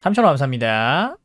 3,000원 감사합니다.